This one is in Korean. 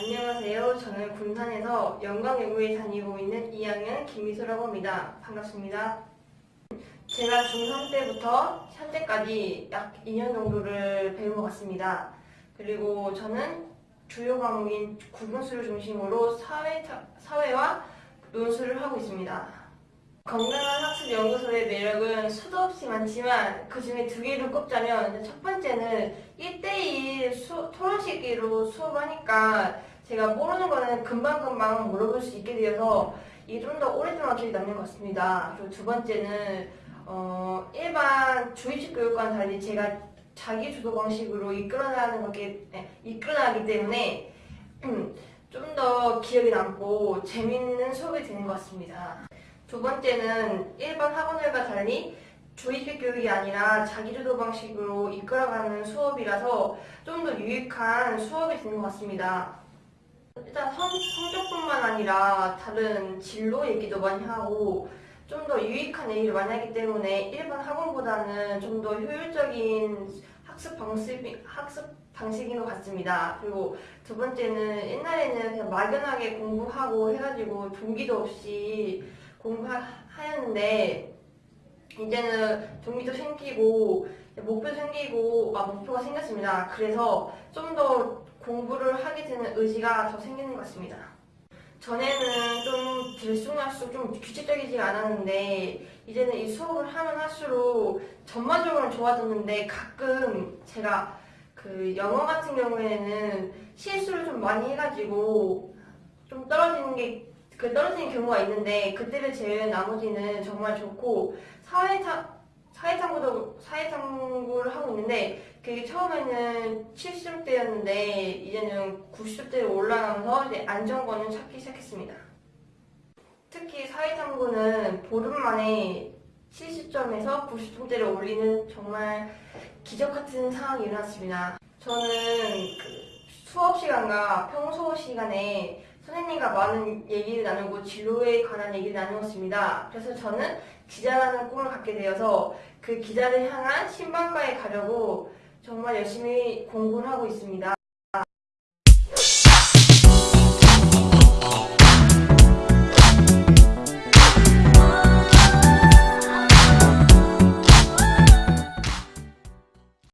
안녕하세요. 저는 군산에서 영광연구에 다니고 있는 2학년 김미소라고 합니다. 반갑습니다. 제가 중3 때부터 현재까지 약 2년 정도를 배운 것 같습니다. 그리고 저는 주요 과목인 구분수를 중심으로 사회, 사회와 논술을 하고 있습니다. 건강한 학습 연구소의 매력은 수도 없이 많지만 그 중에 두 개를 꼽자면 첫 번째는 1대1 수, 토론식으로 수업하니까 제가 모르는 거는 금방금방 물어볼 수 있게 되어서 이게 좀 더 오랫동안 기억에 남는 것 같습니다. 그리고 두 번째는 어, 일반 주입식 교육과는 달리 제가 자기 주도 방식으로 이끌어나가는 것에 네, 이끌어나기 때문에 좀 더 기억에 남고 재밌는 수업이 되는 것 같습니다. 두 번째는 일반 학원들과 달리 주입식 교육이 아니라 자기주도 방식으로 이끌어가는 수업이라서 좀 더 유익한 수업이 되는 것 같습니다. 일단 성, 성적뿐만 아니라 다른 진로 얘기도 많이 하고 좀 더 유익한 얘기를 많이 하기 때문에 일반 학원보다는 좀 더 효율적인 학습 방식, 학습 방식인 것 같습니다. 그리고 두 번째는 옛날에는 그냥 막연하게 공부하고 해가지고 동기도 없이 공부하였는데 이제는 동기도 생기고 목표 생기고 아 목표가 생겼습니다. 그래서 좀 더 공부를 하게 되는 의지가 더 생기는 것 같습니다. 전에는 좀 들쑥날쑥 좀 규칙적이지 않았는데 이제는 이 수업을 하면 할수록 전반적으로는 좋아졌는데 가끔 제가 그 영어 같은 경우에는 실수를 좀 많이 해가지고 좀 떨어지는 게 그 떨어지는 경우가 있는데 그때를 제외한 나머지는 정말 좋고 사회탐 사회탐구도 사회탐구를 하고 있는데 그게 처음에는 70점대였는데 이제는 90점대로 올라가면서 이제 안정권을 찾기 시작했습니다. 특히 사회탐구는 보름 만에 70점에서 90점대를 올리는 정말 기적 같은 상황이 일어났습니다. 저는 그 수업 시간과 평소 시간에 선생님과 많은 얘기를 나누고 진로에 관한 얘기를 나누었습니다. 그래서 저는 기자라는 꿈을 갖게 되어서 그 기자를 향한 신방과에 가려고 정말 열심히 공부를 하고 있습니다.